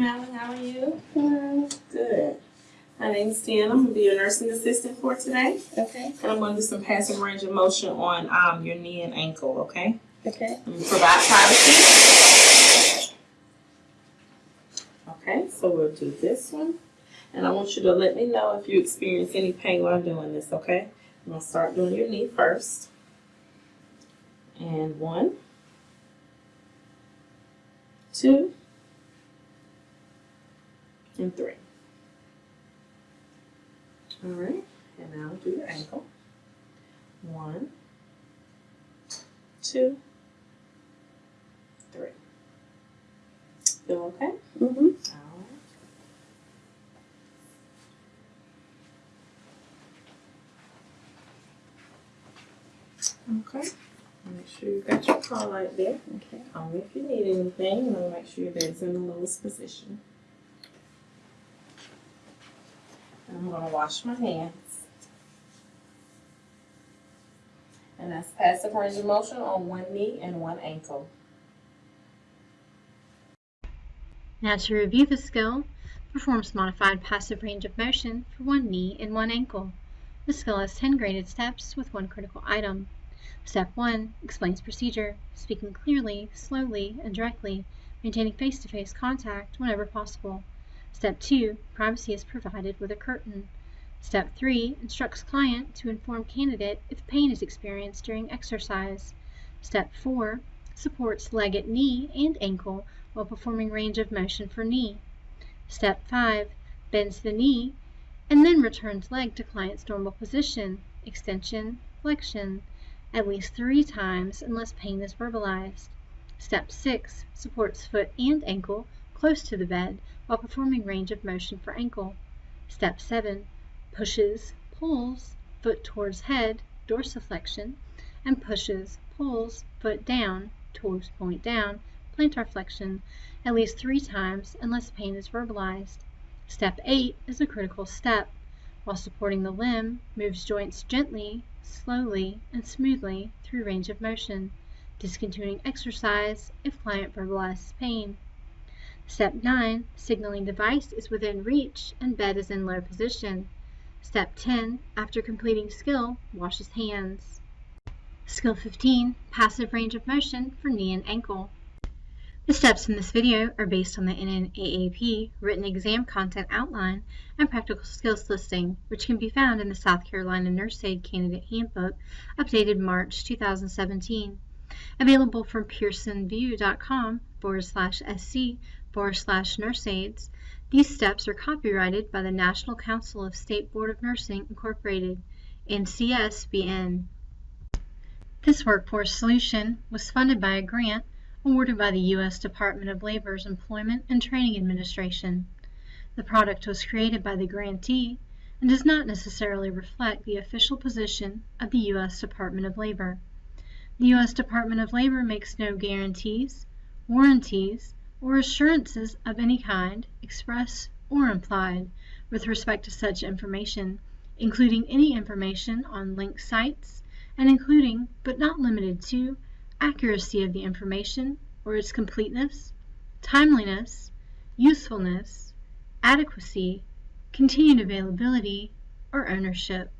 Malin, how are you? Good. My name is Deanna. I'm gonna be your nursing assistant for today. Okay. And I'm gonna do some passive range of motion on um, your knee and ankle, okay? Okay. Provide privacy. Okay, so we'll do this one. And I want you to let me know if you experience any pain while I'm doing this, okay? I'm gonna start doing your knee first. And one, two, and three. All right, and now do your ankle. One, two, three. Feel okay? Mm-hmm. All right. Okay. Make sure you got your call right there. Okay. Call me if you need anything, and I'll make sure your bed's in the lowest position. I'm gonna wash my hands. And that's passive range of motion on one knee and one ankle. Now to review the skill, perform some modified passive range of motion for one knee and one ankle. The skill has 10 graded steps with one critical item. Step 1 explains procedure, speaking clearly, slowly, and directly, maintaining face-to-face contact whenever possible. Step 2 privacy is provided with a curtain. Step 3 instructs client to inform candidate if pain is experienced during exercise. Step 4 supports leg at knee and ankle while performing range of motion for knee. Step 5 bends the knee and then returns leg to client's normal position, extension, flexion, at least three times unless pain is verbalized. Step 6 supports foot and ankle close to the bed while performing range of motion for ankle. Step 7 pushes, pulls, foot towards head, dorsiflexion, and pushes, pulls, foot down, toes point down, plantar flexion, at least three times unless pain is verbalized. Step 8 is a critical step. While supporting the limb, moves joints gently, slowly, and smoothly through range of motion, discontinuing exercise if client verbalizes pain. Step 9, signaling device is within reach and bed is in low position. Step 10, after completing skill, washes hands. Skill 15, passive range of motion for knee and ankle. The steps in this video are based on the NNAAP written exam content outline and practical skills listing, which can be found in the South Carolina Nurse Aid Candidate Handbook, updated March 2017. Available from pearsonvue.com forward slash sc forward slash nurseaids. These steps are copyrighted by the National Council of State Board of Nursing Incorporated, NCSBN. This workforce solution was funded by a grant awarded by the U.S. Department of Labor's Employment and Training Administration. The product was created by the grantee and does not necessarily reflect the official position of the U.S. Department of Labor. The U.S. Department of Labor makes no guarantees, warranties, or assurances of any kind, express or implied, with respect to such information, including any information on linked sites, and including, but not limited to, accuracy of the information or its completeness, timeliness, usefulness, adequacy, continued availability, or ownership.